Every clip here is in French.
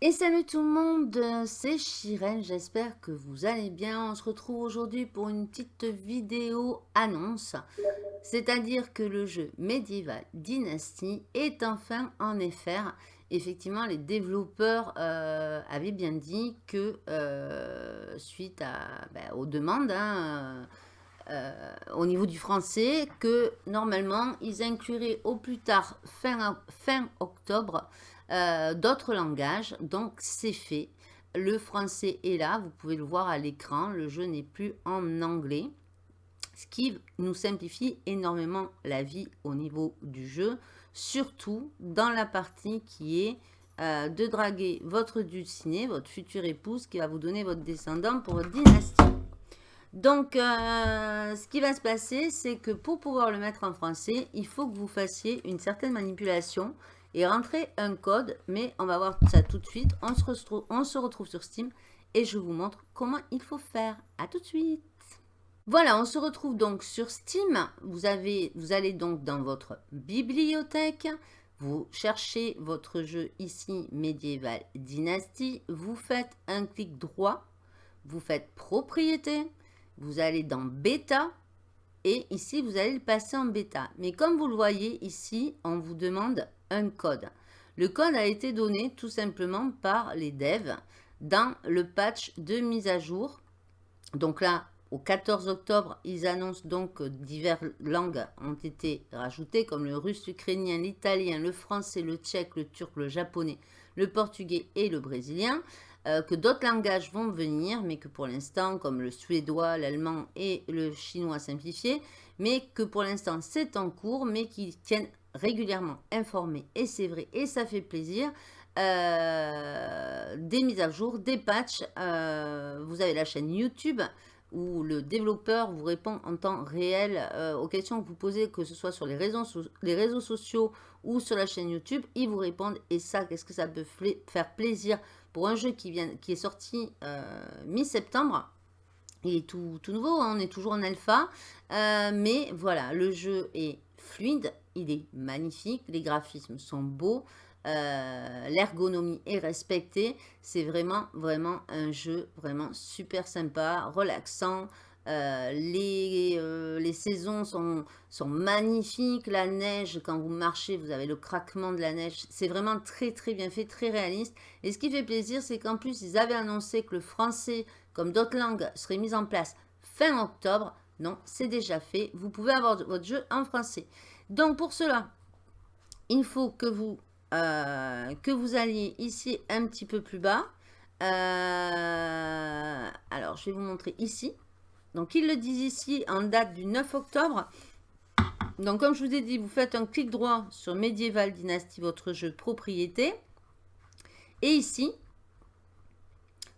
Et salut tout le monde, c'est Chirène, j'espère que vous allez bien. On se retrouve aujourd'hui pour une petite vidéo annonce, c'est-à-dire que le jeu Medieval Dynasty est enfin en FR. Effectivement, les développeurs euh, avaient bien dit que euh, suite à, ben, aux demandes, hein, euh, au niveau du français, que normalement, ils incluraient au plus tard fin, fin octobre euh, d'autres langages. Donc, c'est fait. Le français est là, vous pouvez le voir à l'écran. Le jeu n'est plus en anglais. Ce qui nous simplifie énormément la vie au niveau du jeu. Surtout dans la partie qui est euh, de draguer votre dulciné, votre future épouse, qui va vous donner votre descendant pour votre dynastie. Donc, euh, ce qui va se passer, c'est que pour pouvoir le mettre en français, il faut que vous fassiez une certaine manipulation et rentrer un code, mais on va voir ça tout de suite. On se, retrouve, sur Steam et je vous montre comment il faut faire. À tout de suite voilà, on se retrouve donc sur Steam. Vous, avez, vous allez donc dans votre bibliothèque. Vous cherchez votre jeu ici, Medieval Dynasty. Vous faites un clic droit. Vous faites Propriété. Vous allez dans Bêta. Et ici, vous allez le passer en bêta. Mais comme vous le voyez ici, on vous demande code. Le code a été donné tout simplement par les devs dans le patch de mise à jour. Donc là, au 14 octobre, ils annoncent donc que diverses langues ont été rajoutées, comme le russe, l'ukrainien, l'italien, le français, le tchèque, le turc, le japonais, le portugais et le brésilien. Euh, que d'autres langages vont venir, mais que pour l'instant, comme le suédois, l'allemand et le chinois simplifié, mais que pour l'instant c'est en cours, mais qui tiennent régulièrement informés, et c'est vrai, et ça fait plaisir, euh, des mises à jour, des patchs. Euh, vous avez la chaîne YouTube où le développeur vous répond en temps réel euh, aux questions que vous posez, que ce soit sur les réseaux, les réseaux sociaux ou sur la chaîne YouTube. Ils vous répondent et ça, qu'est-ce que ça peut faire plaisir pour un jeu qui, vient, qui est sorti mi-septembre. Il est tout, tout nouveau, hein, on est toujours en alpha, mais voilà, le jeu est fluide, il est magnifique, les graphismes sont beaux, euh, l'ergonomie est respectée. C'est vraiment, vraiment un jeu vraiment super sympa, relaxant. Euh, les, euh, les, saisons sont, sont magnifiques. La neige, quand vous marchez, vous avez le craquement de la neige. C'est vraiment très, très bien fait, très réaliste. Et ce qui fait plaisir, c'est qu'en plus, ils avaient annoncé que le français, comme d'autres langues, serait mis en place fin octobre. Non, c'est déjà fait. Vous pouvez avoir votre jeu en français. Donc, pour cela, il faut que vous, euh, que vous alliez ici un petit peu plus bas. Euh, alors, je vais vous montrer ici. Donc, ils le disent ici en date du 9 octobre. Donc, comme je vous ai dit, vous faites un clic droit sur Medieval Dynasty, votre jeu propriété. Et ici,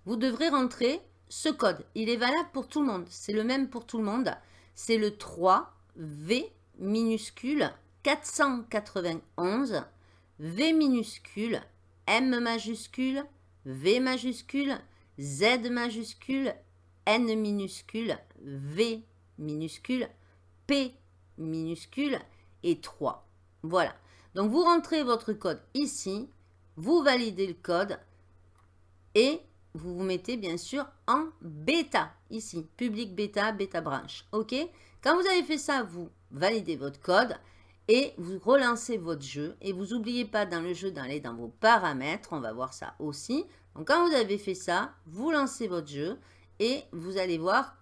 vous devrez rentrer ce code, il est valable pour tout le monde. C'est le même pour tout le monde. C'est le 3V minuscule 491 V minuscule M majuscule V majuscule Z majuscule N minuscule V minuscule P minuscule et 3. Voilà. Donc vous rentrez votre code ici, vous validez le code et vous vous mettez bien sûr en bêta, ici, public bêta, bêta branche, ok? Quand vous avez fait ça, vous validez votre code et vous relancez votre jeu. Et vous n'oubliez pas dans le jeu d'aller dans vos paramètres, on va voir ça aussi. Donc quand vous avez fait ça, vous lancez votre jeu et vous allez voir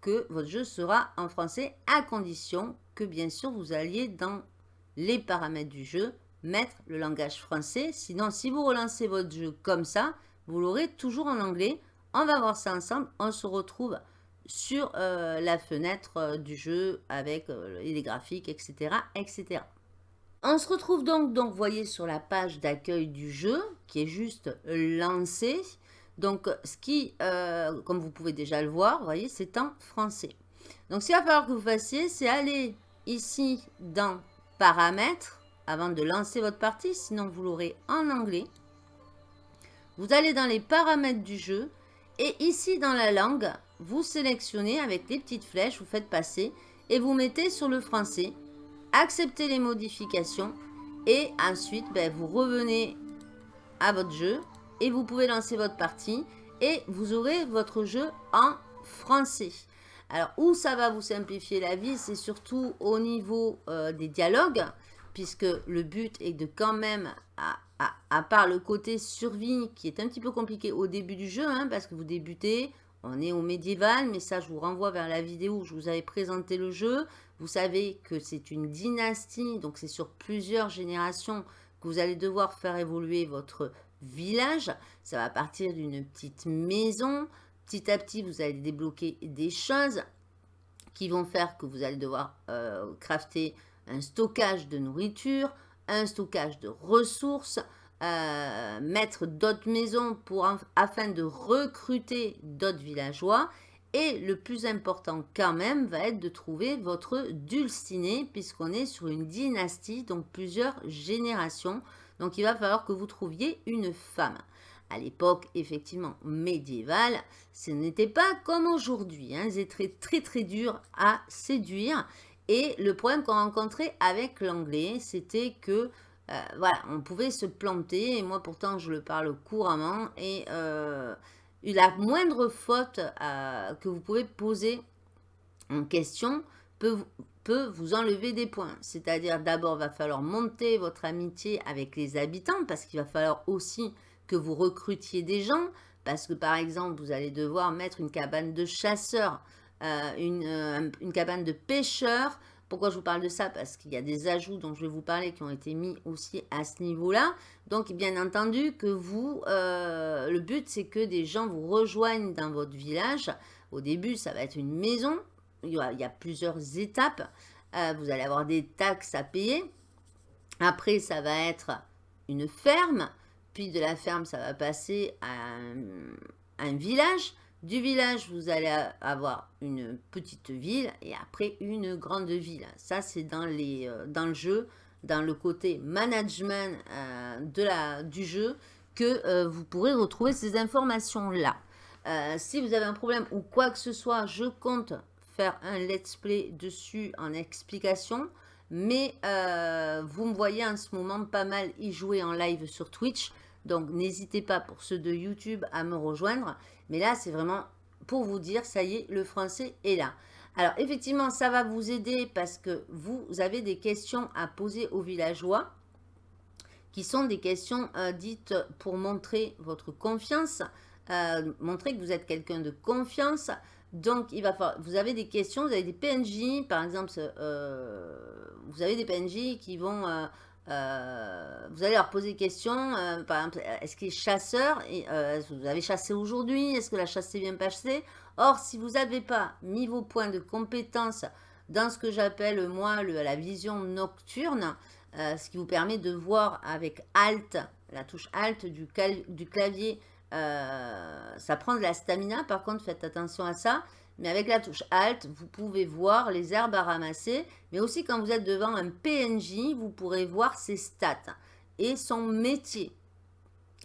que votre jeu sera en français à condition que bien sûr vous alliez dans les paramètres du jeu mettre le langage français. Sinon, si vous relancez votre jeu comme ça, vous l'aurez toujours en anglais. On va voir ça ensemble. On se retrouve sur euh, la fenêtre euh, du jeu avec euh, les graphiques, etc., etc. On se retrouve donc, donc, voyez, sur la page d'accueil du jeu, qui est juste lancé. Donc, ce qui, comme vous pouvez déjà le voir, voyez, c'est en français. Donc, ce qu'il va falloir que vous fassiez, c'est aller ici dans Paramètres, avant de lancer votre partie, sinon vous l'aurez en anglais. Vous allez dans les paramètres du jeu et ici dans la langue, vous sélectionnez avec les petites flèches, vous faites passer et vous mettez sur le français. Acceptez les modifications et ensuite ben, vous revenez à votre jeu et vous pouvez lancer votre partie et vous aurez votre jeu en français. Alors, où ça va vous simplifier la vie, c'est surtout au niveau euh, des dialogues, puisque le but est de quand même, à, part le côté survie, qui est un petit peu compliqué au début du jeu, hein, parce que vous débutez, on est au médiéval, mais ça, je vous renvoie vers la vidéo où je vous avais présenté le jeu. Vous savez que c'est une dynastie, donc c'est sur plusieurs générations que vous allez devoir faire évoluer votre village. Ça va partir d'une petite maison. Petit à petit, vous allez débloquer des choses qui vont faire que vous allez devoir euh, crafter un stockage de nourriture, un stockage de ressources, euh, mettre d'autres maisons pour, afin de recruter d'autres villageois. Et le plus important quand même va être de trouver votre dulciné puisqu'on est sur une dynastie, donc plusieurs générations. Donc il va falloir que vous trouviez une femme. À l'époque, effectivement, médiévale, ce n'était pas comme aujourd'hui. Hein. Ils étaient très, très, dur à séduire. Et le problème qu'on rencontrait avec l'anglais, c'était que, euh, voilà, on pouvait se planter. Et moi, pourtant, je le parle couramment. Et euh, la moindre faute euh, que vous pouvez poser en question peut, vous enlever des points. C'est-à-dire, d'abord, va falloir monter votre amitié avec les habitants parce qu'il va falloir aussi que vous recrutiez des gens. Parce que, par exemple, vous allez devoir mettre une cabane de chasseurs, une, une, cabane de pêcheurs. Pourquoi je vous parle de ça? Parce qu'il y a des ajouts dont je vais vous parler qui ont été mis aussi à ce niveau-là. Donc, bien entendu, que vous, euh, le but, c'est que des gens vous rejoignent dans votre village. Au début, ça va être une maison il y, a, plusieurs étapes. Euh, vous allez avoir des taxes à payer. Après, ça va être une ferme. Puis de la ferme, ça va passer à un, village. Du village, vous allez avoir une petite ville et après une grande ville. Ça, c'est dans, euh, dans le jeu, dans le côté management euh, du jeu que vous pourrez retrouver ces informations-là. si vous avez un problème ou quoi que ce soit, je compte un let's play dessus en explication. Mais euh, vous me voyez en ce moment pas mal y jouer en live sur Twitch. Donc n'hésitez pas pour ceux de YouTube à me rejoindre. Mais là, c'est vraiment pour vous dire, ça y est, le français est là. Alors effectivement, ça va vous aider parce que vous avez des questions à poser aux villageois qui sont des questions euh, dites pour montrer votre confiance, euh, montrer que vous êtes quelqu'un de confiance, donc, il va falloir, vous avez des questions, vous avez des PNJ, par exemple, euh, vous avez des PNJ qui vont, vous allez leur poser des questions, par exemple, est-ce qu'il est chasseur? Et, Vous avez chassé aujourd'hui? Est-ce que la chasse s'est bien passée Or, si vous n'avez pas mis vos points de compétence dans ce que j'appelle, moi, la vision nocturne, ce qui vous permet de voir avec Alt, la touche Alt du, clavier, euh, ça prend de la stamina, par contre, faites attention à ça. Mais avec la touche Alt, vous pouvez voir les herbes à ramasser. Mais aussi, quand vous êtes devant un PNJ, vous pourrez voir ses stats et son métier.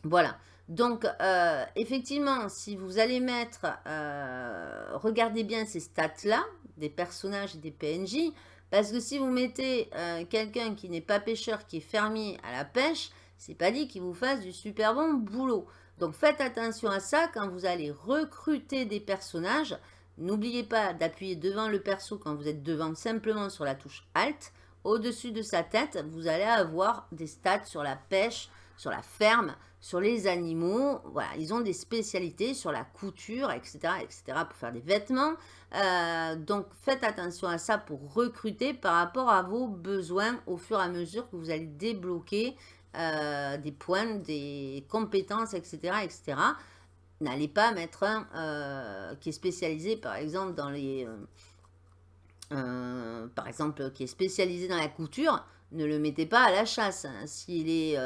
Voilà. Donc, euh, effectivement, si vous allez mettre, euh, regardez bien ces stats-là, des personnages et des PNJ, parce que si vous mettez quelqu'un qui n'est pas pêcheur, qui est fermier à la pêche, c'est pas dit qu'il vous fasse du super bon boulot. Donc faites attention à ça quand vous allez recruter des personnages. N'oubliez pas d'appuyer devant le perso quand vous êtes devant simplement sur la touche Alt. Au-dessus de sa tête, vous allez avoir des stats sur la pêche, sur la ferme, sur les animaux. Voilà, ils ont des spécialités sur la couture, etc. etc. pour faire des vêtements. Euh, donc faites attention à ça pour recruter par rapport à vos besoins au fur et à mesure que vous allez débloquer euh, des points, des compétences, etc. etc. N'allez pas mettre un euh, qui est spécialisé, par exemple, dans les... Euh, par exemple, qui est spécialisé dans la couture, ne le mettez pas à la chasse. S'il est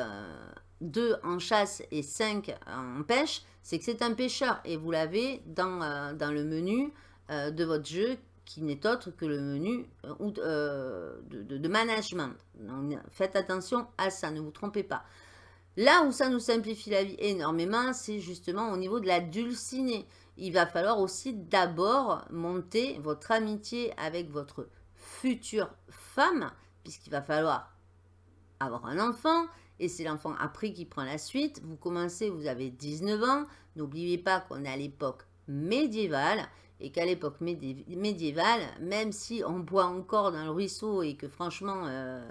2 en chasse et 5 en pêche, c'est que c'est un pêcheur. Et vous l'avez dans, le menu de votre jeu qui n'est autre que le menu euh, euh, de, management. faites attention à ça, ne vous trompez pas. Là où ça nous simplifie la vie énormément, c'est justement au niveau de la dulcinée. Il va falloir aussi d'abord monter votre amitié avec votre future femme, puisqu'il va falloir avoir un enfant. et c'est l'enfant après qui prend la suite. Vous commencez, vous avez 19 ans. N'oubliez pas qu'on est à l'époque médiévale et qu'à l'époque médiévale, même si on boit encore dans le ruisseau et que franchement, euh,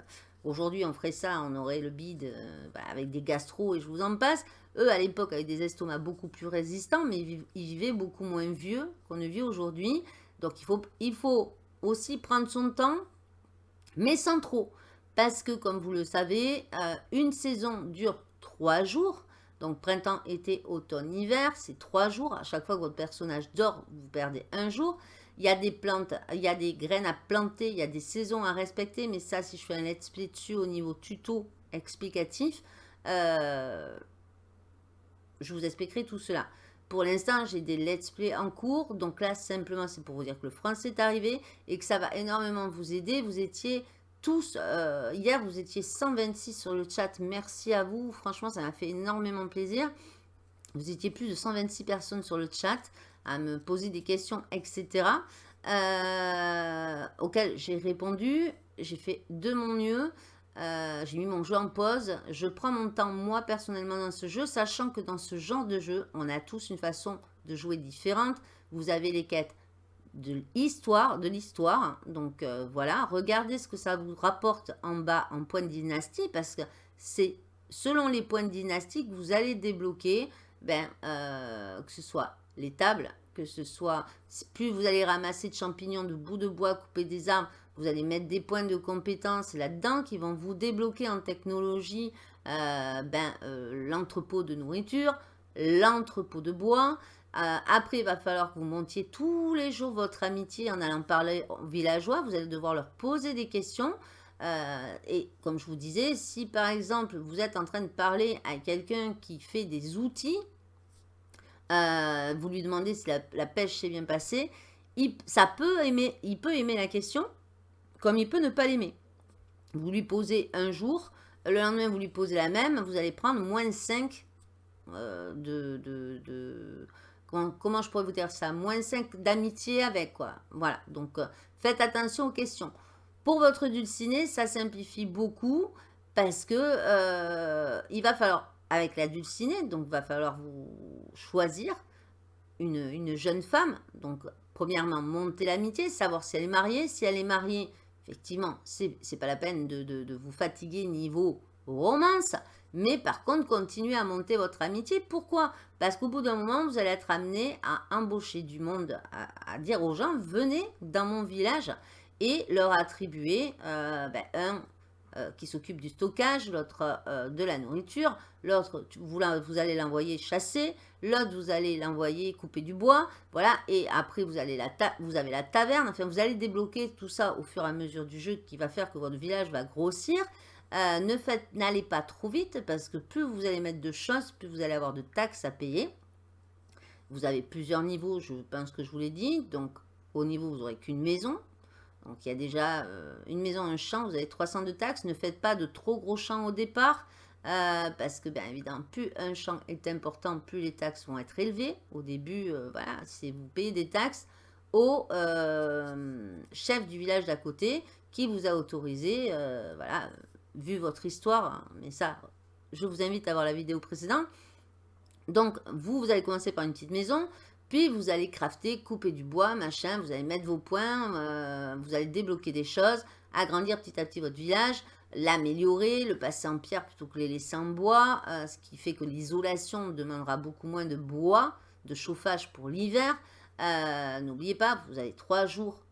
aujourd'hui on ferait ça, on aurait le bide euh, bah, avec des gastro et je vous en passe. Eux, à l'époque, avaient des estomacs beaucoup plus résistants, mais ils, vivaient beaucoup moins vieux qu'on ne vit aujourd'hui. Donc, il faut, il faut aussi prendre son temps, mais sans trop. Parce que, comme vous le savez, euh, une saison dure trois jours. Donc, printemps, été, automne, hiver, c'est trois jours. À chaque fois que votre personnage dort, vous perdez un jour. Il y a des plantes, il y a des graines à planter, il y a des saisons à respecter. Mais ça, si je fais un let's play dessus au niveau tuto explicatif, euh, je vous expliquerai tout cela. Pour l'instant, j'ai des let's play en cours. Donc là, simplement, c'est pour vous dire que le français est arrivé et que ça va énormément vous aider. Vous étiez tous, euh, hier vous étiez 126 sur le chat, merci à vous, franchement ça m'a fait énormément plaisir. Vous étiez plus de 126 personnes sur le chat à me poser des questions, etc. Euh, auxquelles j'ai répondu, j'ai fait de mon mieux. Euh, j'ai mis mon jeu en pause. Je prends mon temps, moi, personnellement, dans ce jeu, sachant que dans ce genre de jeu, on a tous une façon de jouer différente. Vous avez les quêtes de l'histoire, de l'histoire. Donc euh, voilà, regardez ce que ça vous rapporte en bas en points de dynastie parce que c'est selon les points de dynastie que vous allez débloquer, ben, euh, que ce soit les tables, que ce soit, plus vous allez ramasser de champignons, de bouts de bois, couper des arbres, vous allez mettre des points de compétence là-dedans qui vont vous débloquer en technologie euh, ben, l'entrepôt de nourriture, l'entrepôt de bois, euh, après, il va falloir que vous montiez tous les jours votre amitié en allant parler aux villageois. Vous allez devoir leur poser des questions. Euh, et comme je vous disais, si par exemple vous êtes en train de parler à quelqu'un qui fait des outils, euh, vous lui demandez si la, pêche s'est bien passée, il, ça peut aimer, il peut aimer la question, comme il peut ne pas l'aimer. Vous lui posez un jour, le lendemain vous lui posez la même, vous allez prendre moins 5 de, de comment, je pourrais vous dire ça? Moins 5 d'amitié avec, quoi. Voilà, donc euh, faites attention aux questions. Pour votre dulciné, ça simplifie beaucoup parce que euh, il va falloir, avec la dulcinée, donc va falloir vous choisir une, jeune femme. Donc, premièrement, monter l'amitié, savoir si elle est mariée. Si elle est mariée, effectivement, c'est pas la peine de, de vous fatiguer niveau romance. Mais par contre, continuez à monter votre amitié. Pourquoi? Parce qu'au bout d'un moment, vous allez être amené à embaucher du monde, à, dire aux gens, venez dans mon village et leur attribuer euh, ben, un euh, qui s'occupe du stockage, l'autre euh, de la nourriture, l'autre, vous, allez l'envoyer chasser, l'autre, vous allez l'envoyer couper du bois, voilà, et après, vous, allez la avez la taverne, enfin, vous allez débloquer tout ça au fur et à mesure du jeu qui va faire que votre village va grossir, euh, n'allez pas trop vite parce que plus vous allez mettre de choses, plus vous allez avoir de taxes à payer. Vous avez plusieurs niveaux, je pense que je vous l'ai dit. Donc, au niveau, vous n'aurez qu'une maison. Donc, il y a déjà euh, une maison, un champ, vous avez 300 de taxes. Ne faites pas de trop gros champs au départ. Euh, parce que, bien évidemment, plus un champ est important, plus les taxes vont être élevées. Au début, voilà, c'est vous payez des taxes au chef du village d'à côté qui vous a autorisé, voilà, vu votre histoire, mais ça, je vous invite à voir la vidéo précédente. Donc, vous, vous allez commencer par une petite maison, puis vous allez crafter, couper du bois, machin, vous allez mettre vos points, euh, vous allez débloquer des choses, agrandir petit à petit votre village, l'améliorer, le passer en pierre plutôt que les laisser en bois, euh, ce qui fait que l'isolation demandera beaucoup moins de bois, de chauffage pour l'hiver. Euh, n'oubliez pas, vous avez trois jours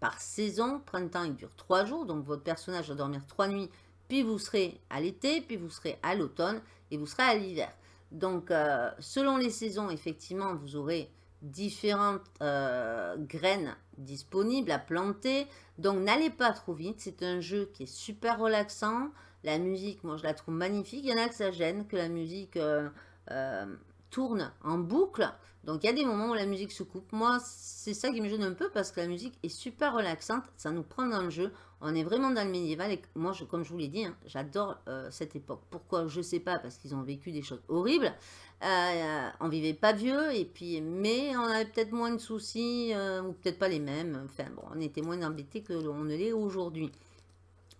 par saison, printemps il dure trois jours, donc votre personnage va dormir trois nuits puis vous serez à l'été, puis vous serez à l'automne et vous serez à l'hiver. Donc, euh, selon les saisons, effectivement, vous aurez différentes euh, graines disponibles à planter. Donc, n'allez pas trop vite. C'est un jeu qui est super relaxant. La musique, moi, je la trouve magnifique. Il y en a que ça gêne, que la musique euh, tourne en boucle. Donc, il y a des moments où la musique se coupe. Moi, c'est ça qui me gêne un peu parce que la musique est super relaxante. Ça nous prend dans le jeu. On est vraiment dans le médiéval et moi, je, comme je vous l'ai dit, hein, j'adore euh, cette époque. Pourquoi? Je ne sais pas, parce qu'ils ont vécu des choses horribles. Euh, on vivait pas vieux, et puis, mais on avait peut-être moins de soucis, euh, ou peut-être pas les mêmes. Enfin bon, on était moins embêtés que l'on ne l'est aujourd'hui.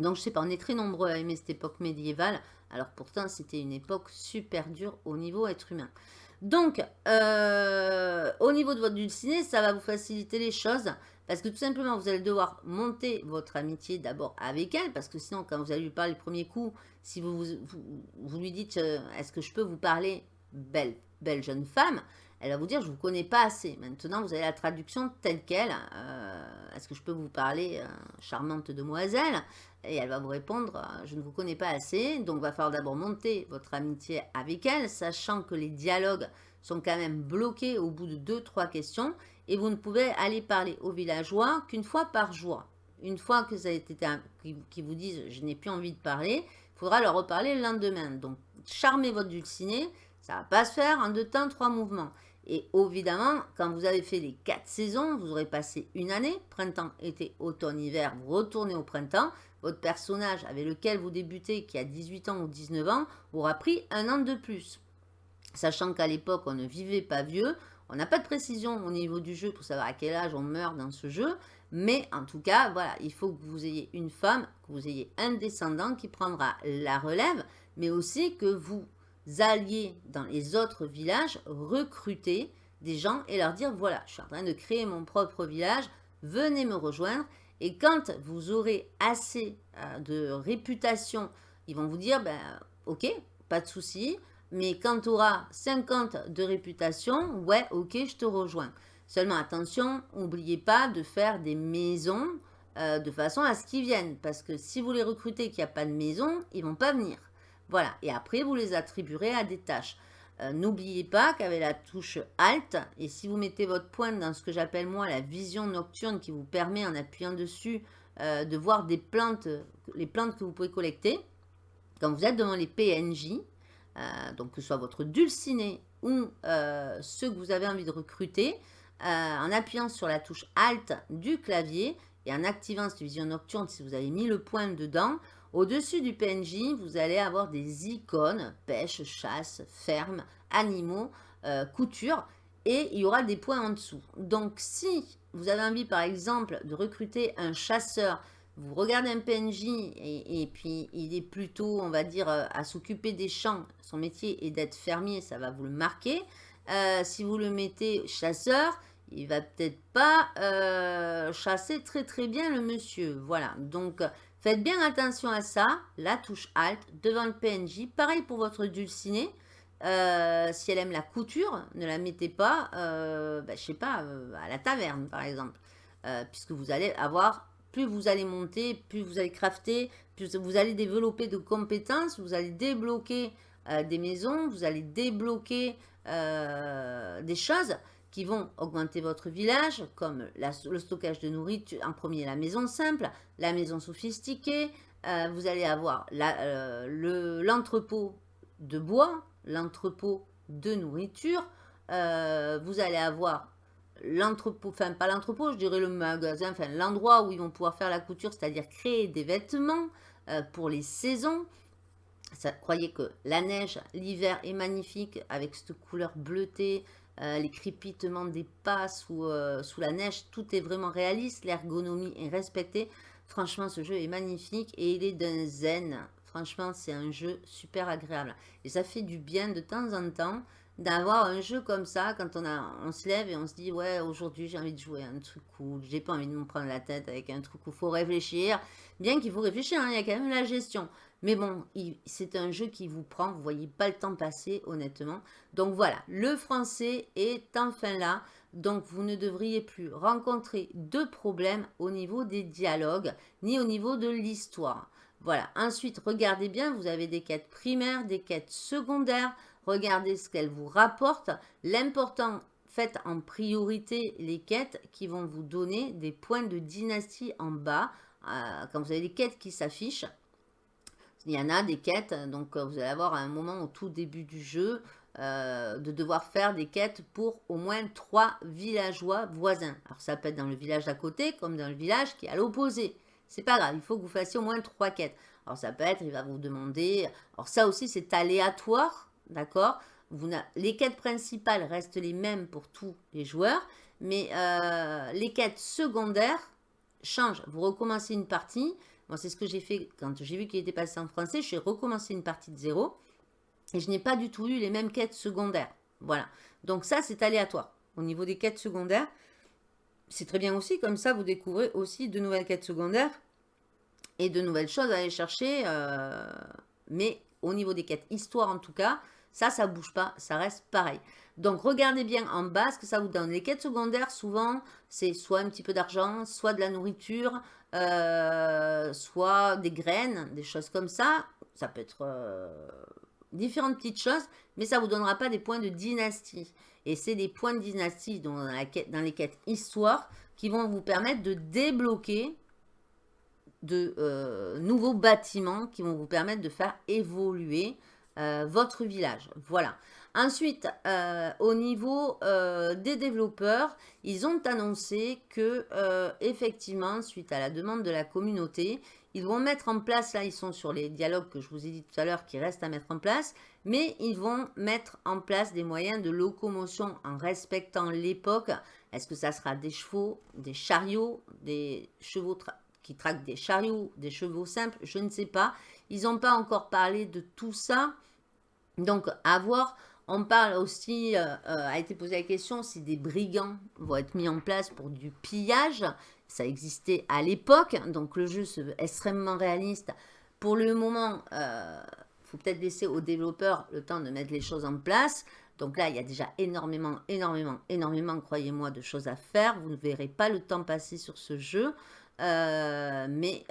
Donc je sais pas, on est très nombreux à aimer cette époque médiévale, Alors pourtant, c'était une époque super dure au niveau être humain. Donc, euh, au niveau de votre dulcinée, ça va vous faciliter les choses. Parce que tout simplement, vous allez devoir monter votre amitié d'abord avec elle. Parce que sinon, quand vous allez lui parler le premier coup, si vous, vous, lui dites euh, Est-ce que je peux vous parler, belle, belle jeune femme ?» Elle va vous dire « Je ne vous connais pas assez. » Maintenant, vous avez la traduction telle qu'elle. Euh, Est-ce que je peux vous parler, charmante demoiselle ?» Et elle va vous répondre euh, Je ne vous connais pas assez, donc va falloir d'abord monter votre amitié avec elle, sachant que les dialogues sont quand même bloqués au bout de deux, trois questions, et vous ne pouvez aller parler aux villageois qu'une fois par jour. Une fois que ça a été qui vous disent je n'ai plus envie de parler, il faudra leur reparler le lendemain. Donc charmez votre dulciné, ça ne va pas se faire en deux temps, trois mouvements. Et évidemment, quand vous avez fait les quatre saisons, vous aurez passé une année, printemps, été, automne, hiver, vous retournez au printemps, votre personnage avec lequel vous débutez, qui a 18 ans ou 19 ans, aura pris un an de plus. Sachant qu'à l'époque, on ne vivait pas vieux, on n'a pas de précision au niveau du jeu pour savoir à quel âge on meurt dans ce jeu, mais en tout cas, voilà, il faut que vous ayez une femme, que vous ayez un descendant qui prendra la relève, mais aussi que vous alliez dans les autres villages recruter des gens et leur dire, voilà, je suis en train de créer mon propre village, venez me rejoindre et quand vous aurez assez euh, de réputation, ils vont vous dire, ben, ok, pas de souci, mais quand tu auras 50 de réputation, ouais, ok, je te rejoins. Seulement attention, n'oubliez pas de faire des maisons euh, de façon à ce qu'ils viennent. Parce que si vous les recrutez qu'il n'y a pas de maison, ils vont pas venir. Voilà, et après, vous les attribuerez à des tâches. Euh, n'oubliez pas qu'avec la touche Alt, et si vous mettez votre pointe dans ce que j'appelle moi la vision nocturne qui vous permet en appuyant dessus euh, de voir des plantes, les plantes que vous pouvez collecter, quand vous êtes devant les PNJ, euh, donc que ce soit votre dulciné ou ceux que vous avez envie de recruter, en appuyant sur la touche Alt du clavier et en activant cette vision nocturne si vous avez mis le point dedans, au-dessus du PNJ, vous allez avoir des icônes, pêche, chasse, ferme, animaux, euh, couture, et il y aura des points en dessous. Donc, si vous avez envie, par exemple, de recruter un chasseur, vous regardez un PNJ et, puis il est plutôt, on va dire, euh, à s'occuper des champs. Son métier est d'être fermier, ça va vous le marquer. Euh, si vous le mettez chasseur, il va peut-être pas chasser très très bien le monsieur. Voilà, donc Faites bien attention à ça, la touche Alt devant le PNJ. Pareil pour votre dulcinée. Euh, si elle aime la couture, ne la mettez pas, euh, sais pas, euh, à la taverne par exemple. Euh, puisque vous allez avoir, plus vous allez monter, plus vous allez crafter, plus vous allez développer de compétences, vous allez débloquer des maisons, vous allez débloquer des choses qui vont augmenter votre village, comme le stockage de nourriture, en premier la maison simple, la maison sophistiquée, euh, vous allez avoir euh, l'entrepôt de bois, l'entrepôt de nourriture, euh, vous allez avoir l'entrepôt, enfin pas l'entrepôt, je dirais le magasin, enfin l'endroit où ils vont pouvoir faire la couture, c'est-à-dire créer des vêtements pour les saisons. Croyez que la neige, l'hiver est magnifique avec cette couleur bleutée, euh, les crépitements des pas euh, sous, la neige, tout est vraiment réaliste, l'ergonomie est respectée. Franchement, ce jeu est magnifique et il est d'un zen. Franchement, c'est un jeu super agréable. Et ça fait du bien de temps en temps d'avoir un jeu comme ça quand on, a, on se lève et on se dit ouais aujourd'hui j'ai envie de jouer un truc cool j'ai pas envie de me prendre la tête avec un truc où il faut réfléchir bien qu'il faut réfléchir hein, il y a quand même la gestion mais bon, c'est un jeu qui vous prend, vous voyez pas le temps passer, honnêtement. Donc voilà, le français est enfin là. Donc vous ne devriez plus rencontrer de problèmes au niveau des dialogues, ni au niveau de l'histoire. Voilà, ensuite, regardez bien, vous avez des quêtes primaires, des quêtes secondaires. Regardez ce qu'elles vous rapportent. L'important, faites en priorité les quêtes qui vont vous donner des points de dynastie en bas. Euh, quand vous avez des quêtes qui s'affichent, il y en a des quêtes, donc euh, vous allez avoir un moment au tout début du jeu euh, de devoir faire des quêtes pour au moins trois villageois voisins. Alors ça peut être dans le village d'à côté comme dans le village qui est à l'opposé. C'est pas grave, il faut que vous fassiez au moins trois quêtes. Alors ça peut être, il va vous demander, alors ça aussi c'est aléatoire, d'accord? Les quêtes principales restent les mêmes pour tous les joueurs, mais euh, les quêtes secondaires changent. Vous recommencez une partie, C'est ce que j'ai fait quand j'ai vu qu'il était passé en français. J'ai recommencé une partie de zéro. Et je n'ai pas du tout eu les mêmes quêtes secondaires. Voilà. Donc ça, c'est aléatoire. Au niveau des quêtes secondaires, c'est très bien aussi. Comme ça, vous découvrez aussi de nouvelles quêtes secondaires et de nouvelles choses à aller chercher. Euh, mais au niveau des quêtes histoire, en tout cas, ça, ça ne bouge pas. Ça reste pareil. Donc, regardez bien en bas ce que ça vous donne. Les quêtes secondaires, souvent, c'est soit un petit peu d'argent, soit de la nourriture, euh, soit des graines, des choses comme ça. Ça peut être euh, différentes petites choses, mais ça ne vous donnera pas des points de dynastie. Et c'est des points de dynastie dans, la quête, dans les quêtes histoire qui vont vous permettre de débloquer de euh, nouveaux bâtiments qui vont vous permettre de faire évoluer votre village. Voilà. Ensuite, euh, au niveau euh, des développeurs, ils ont annoncé que, euh, effectivement, suite à la demande de la communauté, ils vont mettre en place, là ils sont sur les dialogues que je vous ai dit tout à l'heure qui restent à mettre en place, mais ils vont mettre en place des moyens de locomotion en respectant l'époque. Est-ce que ça sera des chevaux, des chariots, des chevaux qui traquent des chariots, des chevaux simples? Je ne sais pas. Ils n'ont pas encore parlé de tout ça. Donc, à voir. On parle aussi, euh, euh, a été posé la question si des brigands vont être mis en place pour du pillage. Ça existait à l'époque, donc le jeu veut extrêmement réaliste. Pour le moment, il euh, faut peut-être laisser aux développeurs le temps de mettre les choses en place. Donc là, il y a déjà énormément, énormément, énormément, croyez-moi, de choses à faire. Vous ne verrez pas le temps passer sur ce jeu. Mais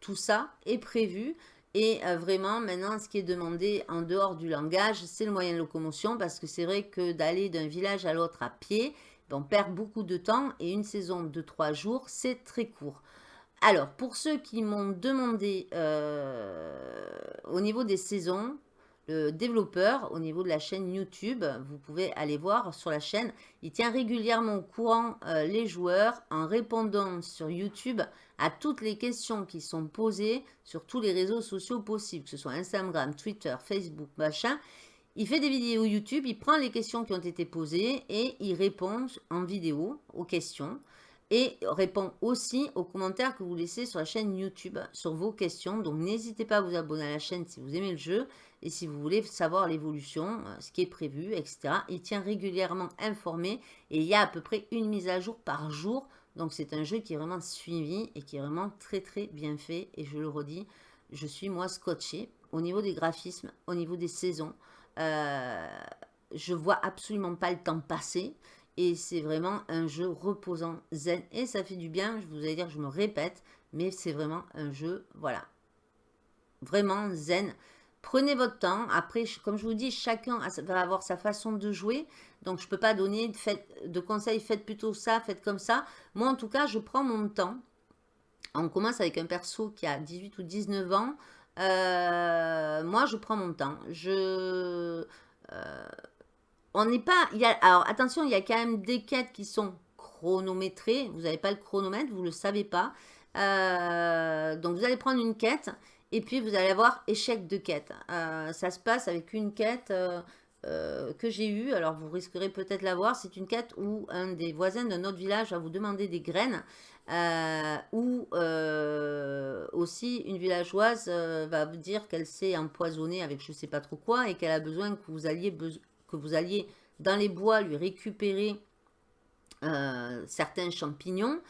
tout ça est prévu. Et euh, vraiment, maintenant, ce qui est demandé en dehors du langage, c'est le moyen de locomotion parce que c'est vrai que d'aller d'un village à l'autre à pied, on perd beaucoup de temps et une saison de trois jours, c'est très court. Alors, pour ceux qui m'ont demandé euh, au niveau des saisons, développeur au niveau de la chaîne YouTube. Vous pouvez aller voir sur la chaîne. Il tient régulièrement au courant euh, les joueurs en répondant sur YouTube à toutes les questions qui sont posées sur tous les réseaux sociaux possibles, que ce soit Instagram, Twitter, Facebook, machin. Il fait des vidéos YouTube, il prend les questions qui ont été posées et il répond en vidéo aux questions et répond aussi aux commentaires que vous laissez sur la chaîne YouTube sur vos questions. Donc n'hésitez pas à vous abonner à la chaîne si vous aimez le jeu et si vous voulez savoir l'évolution, euh, ce qui est prévu, etc. Il tient régulièrement informé et il y a à peu près une mise à jour par jour. Donc c'est un jeu qui est vraiment suivi et qui est vraiment très très bien fait. Et je le redis, je suis moi scotché au niveau des graphismes, au niveau des saisons. Euh, je vois absolument pas le temps passer. Et c'est vraiment un jeu reposant, zen. Et ça fait du bien, je vous allez dire, je me répète. Mais c'est vraiment un jeu, voilà. Vraiment zen. Prenez votre temps. Après, comme je vous dis, chacun va avoir sa façon de jouer. Donc, je ne peux pas donner de, conseils, faites plutôt ça, faites comme ça. Moi, en tout cas, je prends mon temps. On commence avec un perso qui a 18 ou 19 ans. Euh, moi, je prends mon temps. Je... Euh, on n'est pas... Alors, attention, il y a quand même des quêtes qui sont chronométrées. Vous n'avez pas le chronomètre, vous ne le savez pas. Euh, donc, vous allez prendre une quête et puis, vous allez avoir échec de quête. Euh, ça se passe avec une quête euh, euh, que j'ai eue. Alors, vous risquerez peut-être la voir. C'est une quête où un des voisins d'un autre village va vous demander des graines. ou aussi, une villageoise va vous dire qu'elle s'est empoisonnée avec je ne sais pas trop quoi. Et qu'elle a besoin que vous, alliez, que vous alliez dans les bois lui récupérer certains champignons.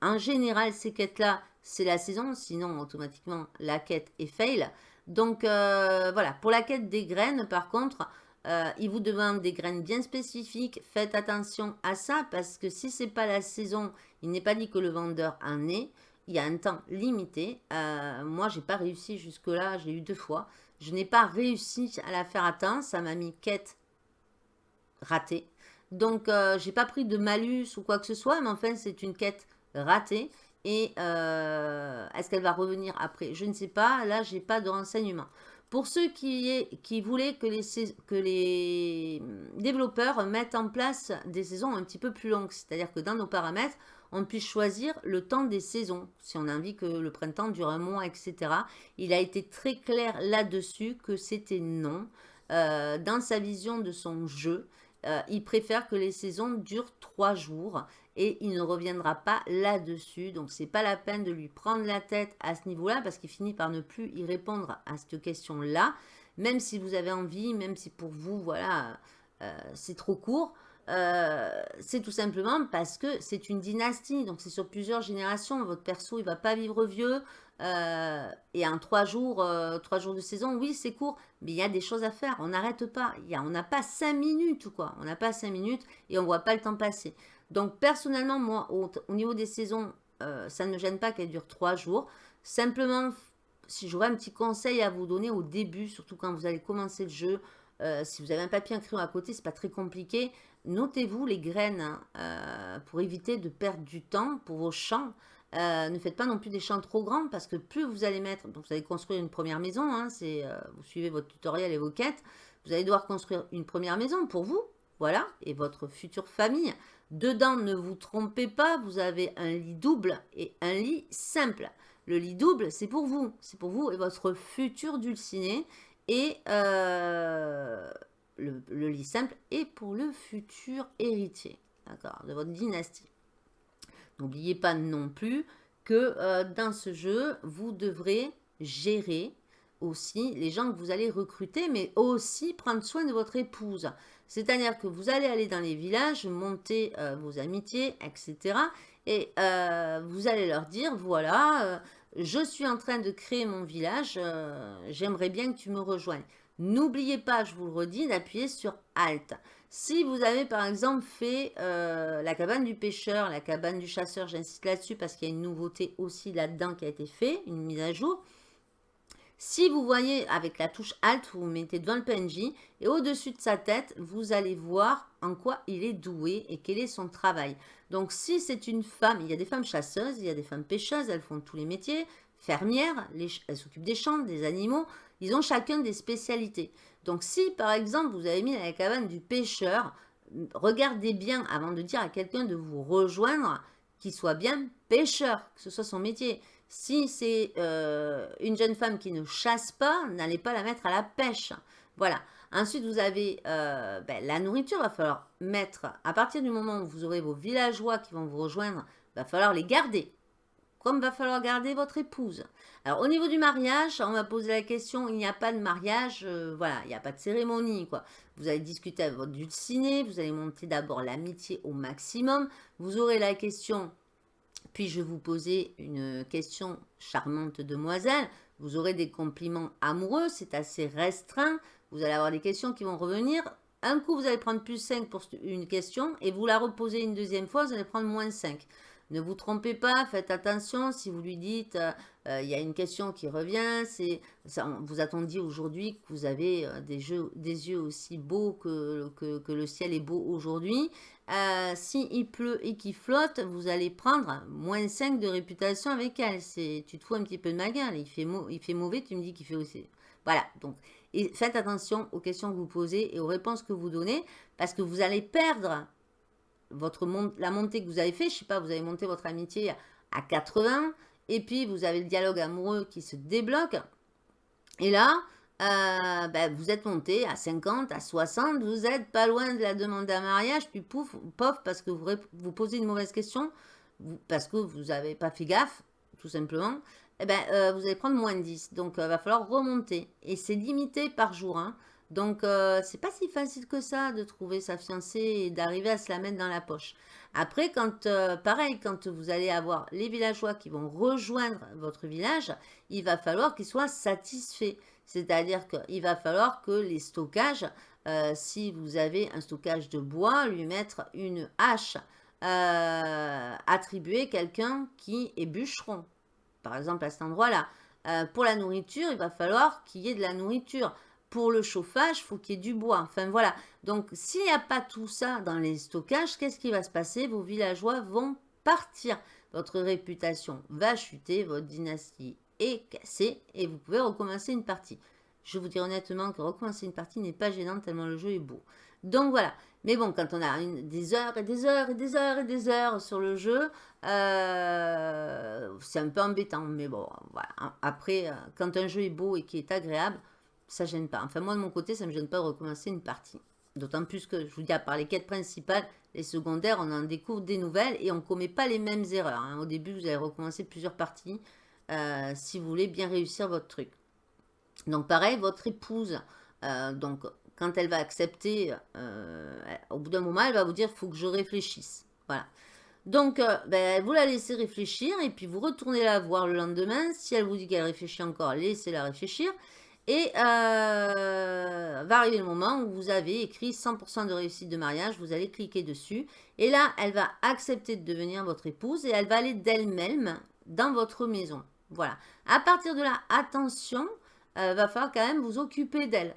En général, ces quêtes-là c'est la saison, sinon automatiquement la quête est fail. Donc euh, voilà, pour la quête des graines par contre, euh, il vous demande des graines bien spécifiques. Faites attention à ça parce que si c'est pas la saison, il n'est pas dit que le vendeur en est. Il y a un temps limité. Euh, moi, j'ai pas réussi jusque-là. J'ai eu deux fois. Je n'ai pas réussi à la faire atteindre. Ça m'a mis quête ratée. Donc, euh, j'ai pas pris de malus ou quoi que ce soit. Mais enfin, c'est une quête ratée. Et euh, est-ce qu'elle va revenir après? Je ne sais pas. Là, je n'ai pas de renseignements. Pour ceux qui, voulaient que les, que les développeurs mettent en place des saisons un petit peu plus longues, c'est-à-dire que dans nos paramètres, on puisse choisir le temps des saisons, si on a envie que le printemps dure un mois, etc. Il a été très clair là-dessus que c'était non. Euh, dans sa vision de son jeu, euh, il préfère que les saisons durent trois jours et il ne reviendra pas là-dessus. Donc, c'est pas la peine de lui prendre la tête à ce niveau-là parce qu'il finit par ne plus y répondre à cette question-là. Même si vous avez envie, même si pour vous, voilà, euh, c'est trop court. Euh, c'est tout simplement parce que c'est une dynastie, donc c'est sur plusieurs générations. Votre perso, il va pas vivre vieux. Euh, et en trois jours, trois jours de saison, oui, c'est court, mais il y a des choses à faire. On n'arrête pas. On n'a pas cinq minutes, quoi. On n'a pas cinq minutes et on voit pas le temps passer. Donc, personnellement, moi, au, niveau des saisons, ça ne me gêne pas qu'elle dure trois jours. Simplement, si j'aurais un petit conseil à vous donner au début, surtout quand vous allez commencer le jeu, euh, si vous avez un papier, un crayon à côté, c'est pas très compliqué. Notez-vous les graines hein, euh, pour éviter de perdre du temps pour vos champs. Euh, ne faites pas non plus des champs trop grands parce que plus vous allez mettre, vous allez construire une première maison, hein, c'est vous suivez votre tutoriel et vos quêtes, vous allez devoir construire une première maison pour vous, voilà, et votre future famille. Dedans, ne vous trompez pas, vous avez un lit double et un lit simple. Le lit double, c'est pour vous, c'est pour vous et votre futur dulciné et euh, le, lit simple est pour le futur héritier, de votre dynastie. N'oubliez pas non plus que euh, dans ce jeu, vous devrez gérer aussi les gens que vous allez recruter, mais aussi prendre soin de votre épouse. C'est-à-dire que vous allez aller dans les villages, monter euh, vos amitiés, etc. Et vous allez leur dire, voilà, je suis en train de créer mon village, euh, j'aimerais bien que tu me rejoignes. N'oubliez pas, je vous le redis, d'appuyer sur Alt. Si vous avez par exemple fait euh, la cabane du pêcheur, la cabane du chasseur, j'insiste là-dessus parce qu'il y a une nouveauté aussi là-dedans qui a été fait, une mise à jour. Si vous voyez avec la touche Alt, vous, vous mettez devant le PNJ et au-dessus de sa tête, vous allez voir en quoi il est doué et quel est son travail. Donc, si c'est une femme, il y a des femmes chasseuses, il y a des femmes pêcheuses, elles font tous les métiers, fermières, elles s'occupent des champs, des animaux, ils ont chacun des spécialités. Donc, si par exemple, vous avez mis la cabane du pêcheur, regardez bien avant de dire à quelqu'un de vous rejoindre qu'il soit bien pêcheur, que ce soit son métier. Si c'est euh, une jeune femme qui ne chasse pas, n'allez pas la mettre à la pêche. Voilà. Ensuite, vous avez euh, ben, la nourriture. Il va falloir mettre, à partir du moment où vous aurez vos villageois qui vont vous rejoindre, il va falloir les garder. Comme va falloir garder votre épouse. Alors, au niveau du mariage, on va poser la question, il n'y a pas de mariage, euh, voilà, il n'y a pas de cérémonie, quoi. Vous allez discuter avec votre dulciné, vous allez monter d'abord l'amitié au maximum. Vous aurez la question, puis-je vous poser une question charmante demoiselle Vous aurez des compliments amoureux, c'est assez restreint. Vous allez avoir des questions qui vont revenir. Un coup, vous allez prendre plus 5 pour une question et vous la reposez une deuxième fois, vous allez prendre moins 5. Ne vous trompez pas, faites attention si vous lui dites, euh, euh, il y a une question qui revient, c'est vous a dit aujourd'hui que vous avez euh, des, yeux aussi beaux que, que, le ciel est beau aujourd'hui. si il pleut et qu'il flotte, vous allez prendre moins 5 de réputation avec elle. Tu te fous un petit peu de ma gueule, il fait, il fait mauvais, tu me dis qu'il fait aussi. Voilà, donc et faites attention aux questions que vous posez et aux réponses que vous donnez parce que vous allez perdre votre la montée que vous avez fait. Je sais pas, vous avez monté votre amitié à 80 et puis vous avez le dialogue amoureux qui se débloque. Et là, euh, ben, vous êtes monté à 50, à 60, vous êtes pas loin de la demande d'un mariage, puis pouf, pof, parce que vous, vous posez une mauvaise question, parce que vous n'avez pas fait gaffe, tout simplement, eh ben, euh, vous allez prendre moins de 10. Donc, il euh, va falloir remonter. Et c'est limité par jour. Hein. Donc, euh, c'est pas si facile que ça de trouver sa fiancée et d'arriver à se la mettre dans la poche. Après, quand pareil, quand vous allez avoir les villageois qui vont rejoindre votre village, il va falloir qu'ils soient satisfaits. C'est-à-dire qu'il va falloir que les stockages, si vous avez un stockage de bois, lui mettre une hache, attribuer quelqu'un qui est bûcheron par exemple à cet endroit-là. Euh, pour la nourriture, il va falloir qu'il y ait de la nourriture. Pour le chauffage, il faut qu'il y ait du bois. Enfin voilà. Donc s'il n'y a pas tout ça dans les stockages, qu'est-ce qui va se passer? Vos villageois vont partir. Votre réputation va chuter, votre dynastie est cassée et vous pouvez recommencer une partie. Je vous dis honnêtement que recommencer une partie n'est pas gênant tellement le jeu est beau. Donc voilà. Mais bon, quand on a des heures et des heures et des heures et des heures sur le jeu, euh, c'est un peu embêtant. Mais bon, voilà. Après, euh, quand un jeu est beau et qui est agréable, ça gêne pas. Enfin, moi, de mon côté, ça me gêne pas de recommencer une partie. D'autant plus que, je vous dis, à part les quêtes principales, les secondaires, on en découvre des nouvelles et on ne commet pas les mêmes erreurs. Hein. Au début, vous allez recommencer plusieurs parties euh, si vous voulez bien réussir votre truc. Donc pareil, votre épouse, euh, donc quand elle va accepter, euh, au bout d'un moment, elle va vous dire, il faut que je réfléchisse. Voilà. Donc, ben, vous la laissez réfléchir et puis vous retournez la voir le lendemain. Si elle vous dit qu'elle réfléchit encore, laissez-la réfléchir. Et euh, va arriver le moment où vous avez écrit 100% de réussite de mariage, vous allez cliquer dessus. Et là, elle va accepter de devenir votre épouse et elle va aller d'elle-même dans votre maison. Voilà. À partir de là, attention, euh, va falloir quand même vous occuper d'elle.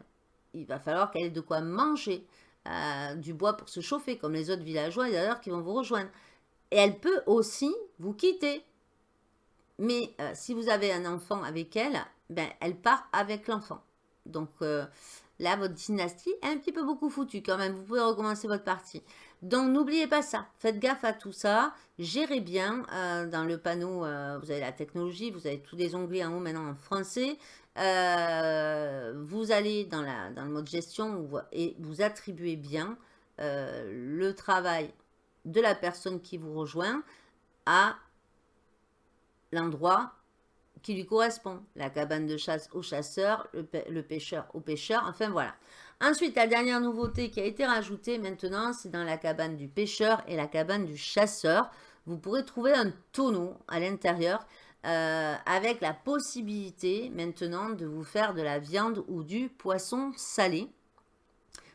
Il va falloir qu'elle ait de quoi manger, euh, du bois pour se chauffer, comme les autres villageois d'ailleurs qui vont vous rejoindre. Et elle peut aussi vous quitter. Mais euh, si vous avez un enfant avec elle, ben, elle part avec l'enfant. Donc euh, là, votre dynastie est un petit peu beaucoup foutue quand même. Vous pouvez recommencer votre partie. Donc n'oubliez pas ça. Faites gaffe à tout ça. Gérez bien. Euh, dans le panneau, euh, vous avez la technologie. Vous avez tous les onglets en haut maintenant en français. vous allez dans, la, dans le mode gestion et vous attribuez bien le travail de la personne qui vous rejoint à l'endroit qui lui correspond. La cabane de chasse au chasseur, le, pêcheur au pêcheur, enfin voilà. Ensuite, la dernière nouveauté qui a été rajoutée maintenant, c'est dans la cabane du pêcheur et la cabane du chasseur. Vous pourrez trouver un tonneau à l'intérieur euh, avec la possibilité maintenant de vous faire de la viande ou du poisson salé.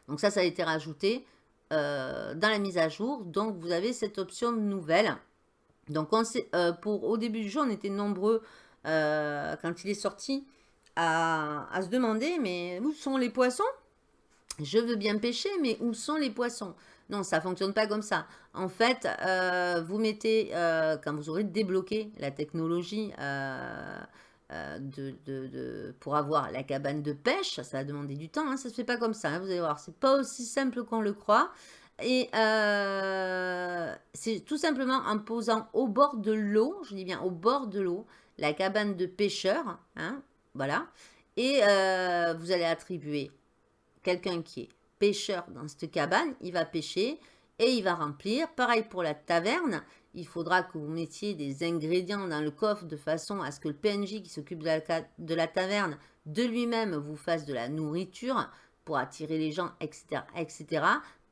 Donc ça, ça a été rajouté euh, dans la mise à jour. Donc vous avez cette option nouvelle. Donc on sait, euh, pour, au début du jeu, on était nombreux euh, quand il est sorti, à, se demander, mais où sont les poissons? Je veux bien pêcher, mais où sont les poissons? Non, ça fonctionne pas comme ça. En fait, euh, vous mettez, euh, quand vous aurez débloqué la technologie pour avoir la cabane de pêche, ça va demander du temps, hein, ça se fait pas comme ça, hein, vous allez voir, c'est pas aussi simple qu'on le croit. Et c'est tout simplement en posant au bord de l'eau, je dis bien au bord de l'eau, la cabane de pêcheur, hein, voilà. Et euh, vous allez attribuer quelqu'un qui est pêcheur dans cette cabane, il va pêcher et il va remplir. Pareil pour la taverne, il faudra que vous mettiez des ingrédients dans le coffre de façon à ce que le PNJ qui s'occupe de la, taverne de lui-même vous fasse de la nourriture pour attirer les gens, etc. etc.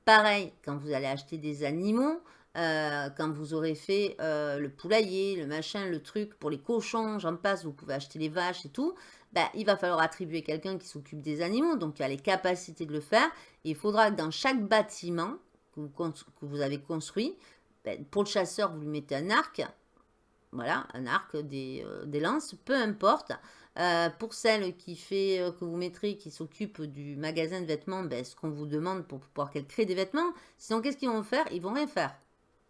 Pareil, quand vous allez acheter des animaux, euh, quand vous aurez fait euh, le poulailler, le machin, le truc pour les cochons, j'en passe, vous pouvez acheter les vaches et tout, ben, il va falloir attribuer quelqu'un qui s'occupe des animaux, donc qui a les capacités de le faire. il faudra que dans chaque bâtiment que vous, avez construit, ben, pour le chasseur, vous lui mettez un arc, voilà, un arc, des, euh, lances, peu importe. pour celle qui fait, que vous mettrez, qui s'occupe du magasin de vêtements, ben, ce qu'on vous demande pour pouvoir qu'elle crée des vêtements. Sinon, qu'est-ce qu'ils vont faire? Ils vont rien faire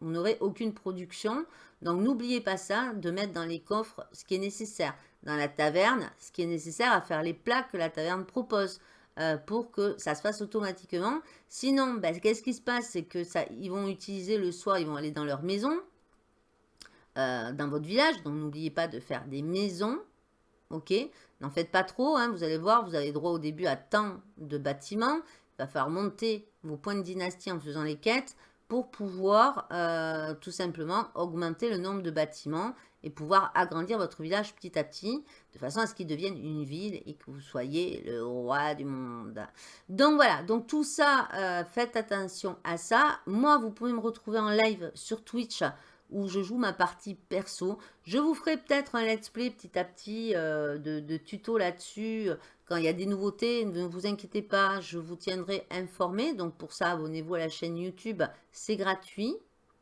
vous n'aurez aucune production. Donc n'oubliez pas ça, de mettre dans les coffres ce qui est nécessaire. Dans la taverne, ce qui est nécessaire à faire les plats que la taverne propose. Euh, pour que ça se fasse automatiquement. Sinon, ben, qu'est-ce qui se passe? C'est que ça, ils vont utiliser le soir, ils vont aller dans leur maison, euh, dans votre village. Donc n'oubliez pas de faire des maisons. Ok? N'en faites pas trop, hein. vous allez voir, vous avez droit au début à tant de bâtiments. Il va falloir monter vos points de dynastie en faisant les quêtes pour pouvoir euh, tout simplement augmenter le nombre de bâtiments et pouvoir agrandir votre village petit à petit, de façon à ce qu'il devienne une ville et que vous soyez le roi du monde. Donc voilà, donc tout ça, euh, faites attention à ça. Moi, vous pouvez me retrouver en live sur Twitch où je joue ma partie perso. Je vous ferai peut-être un let's play petit à petit euh, de, de tuto là-dessus. Quand il y a des nouveautés, ne vous inquiétez pas, je vous tiendrai informé. Donc pour ça, abonnez-vous à la chaîne YouTube, c'est gratuit.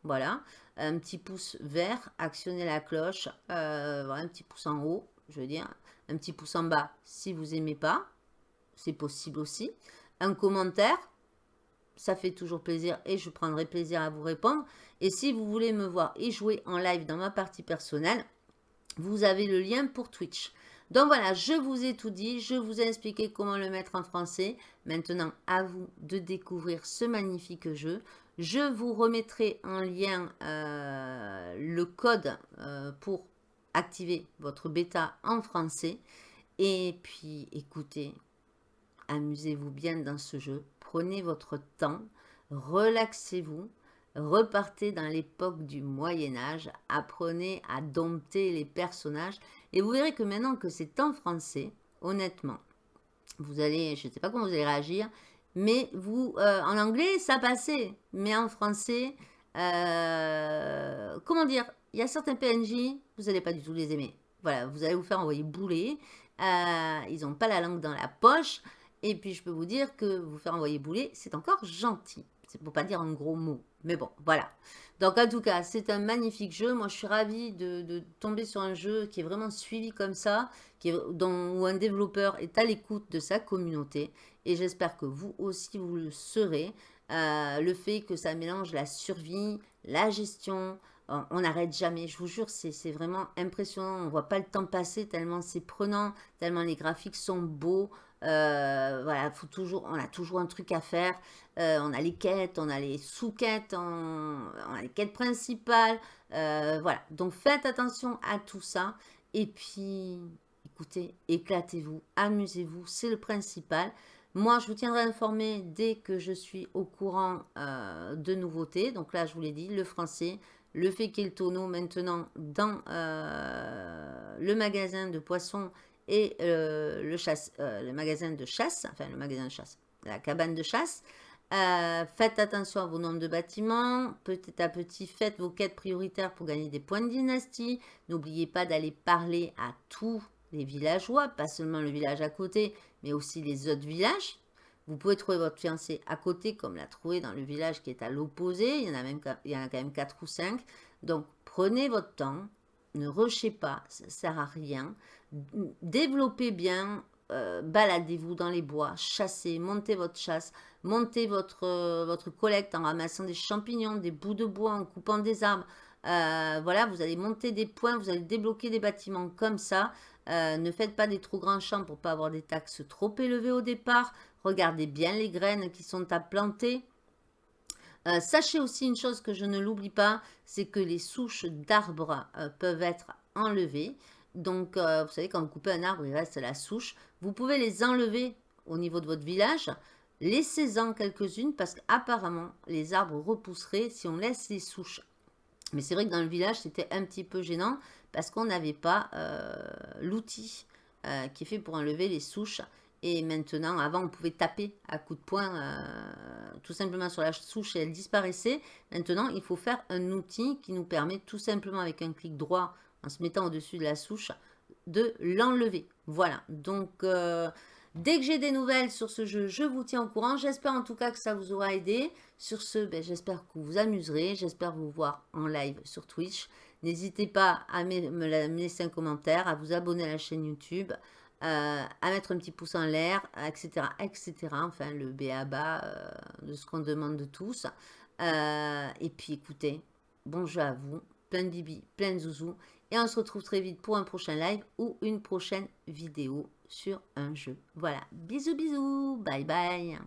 Voilà, un petit pouce vert, actionnez la cloche, euh, un petit pouce en haut, je veux dire, un petit pouce en bas si vous n'aimez pas, c'est possible aussi. Un commentaire, ça fait toujours plaisir et je prendrai plaisir à vous répondre. Et si vous voulez me voir et jouer en live dans ma partie personnelle, vous avez le lien pour Twitch. Donc voilà, je vous ai tout dit, je vous ai expliqué comment le mettre en français. Maintenant, à vous de découvrir ce magnifique jeu. Je vous remettrai en lien euh, le code euh, pour activer votre bêta en français. Et puis, écoutez, amusez-vous bien dans ce jeu. Prenez votre temps, relaxez-vous, repartez dans l'époque du Moyen-Âge, apprenez à dompter les personnages. Et vous verrez que maintenant que c'est en français, honnêtement, vous allez, je ne sais pas comment vous allez réagir, mais vous, euh, en anglais, ça passait. Mais en français, euh, comment dire, il y a certains PNJ, vous n'allez pas du tout les aimer. Voilà, vous allez vous faire envoyer bouler. Euh, ils n'ont pas la langue dans la poche. Et puis, je peux vous dire que vous faire envoyer bouler, c'est encore gentil. C'est pour pas dire un gros mot. Mais bon, voilà. Donc, en tout cas, c'est un magnifique jeu. Moi, je suis ravie de, tomber sur un jeu qui est vraiment suivi comme ça, qui est, dont, où un développeur est à l'écoute de sa communauté. Et j'espère que vous aussi, vous le serez. Euh, le fait que ça mélange la survie, la gestion, on n'arrête jamais, je vous jure, c'est vraiment impressionnant. On ne voit pas le temps passer tellement c'est prenant, tellement les graphiques sont beaux. Euh, voilà, faut toujours, on a toujours un truc à faire. Euh, on a les quêtes, on a les sous-quêtes, on, a les quêtes principales. Euh, voilà, donc faites attention à tout ça. Et puis, écoutez, éclatez-vous, amusez-vous, c'est le principal. Moi, je vous tiendrai informé dès que je suis au courant de nouveautés. Donc là, je vous l'ai dit, le français, le fait qu'il tonneau maintenant dans le magasin de poissons et euh, euh, le magasin de chasse, enfin le magasin de chasse, la cabane de chasse. faites attention à vos nombres de bâtiments. Petit à petit, faites vos quêtes prioritaires pour gagner des points de dynastie. N'oubliez pas d'aller parler à tous les villageois, pas seulement le village à côté, mais aussi les autres villages. Vous pouvez trouver votre fiancé à côté, comme l'a trouvé dans le village qui est à l'opposé. Il, y a même, il y en a quand même 4 ou 5. Donc, prenez votre temps. Ne rushez pas, ça ne sert à rien. Développez bien, euh, baladez-vous dans les bois, chassez, montez votre chasse, montez votre, euh, votre collecte en ramassant des champignons, des bouts de bois, en coupant des arbres. Euh, voilà, vous allez monter des points, vous allez débloquer des bâtiments comme ça. ne faites pas des trop grands champs pour pas avoir des taxes trop élevées au départ. Regardez bien les graines qui sont à planter. Euh, sachez aussi une chose que je ne l'oublie pas, c'est que les souches d'arbres euh, peuvent être enlevées. Donc, euh, vous savez, quand vous coupez un arbre, il reste la souche. Vous pouvez les enlever au niveau de votre village. Laissez-en quelques-unes parce qu'apparemment, les arbres repousseraient si on laisse les souches. Mais c'est vrai que dans le village, c'était un petit peu gênant parce qu'on n'avait pas l'outil qui est fait pour enlever les souches. Et maintenant, avant, on pouvait taper à coups de poing euh, tout simplement sur la souche et elle disparaissait. Maintenant, il faut faire un outil qui nous permet tout simplement avec un clic droit, en se mettant au-dessus de la souche, de l'enlever. Voilà, donc euh, dès que j'ai des nouvelles sur ce jeu, je vous tiens au courant. J'espère en tout cas que ça vous aura aidé. Sur ce, ben, j'espère que vous vous amuserez. J'espère vous voir en live sur Twitch. N'hésitez pas à me laisser un commentaire, à vous abonner à la chaîne YouTube. À mettre un petit pouce en l'air, etc., etc. Enfin, le béaba euh, de ce qu'on demande de tous. Euh, et puis, écoutez, bon jeu à vous, plein de bibi, plein de zouzou. Et on se retrouve très vite pour un prochain live ou une prochaine vidéo sur un jeu. Voilà, bisous, bisous, bye bye.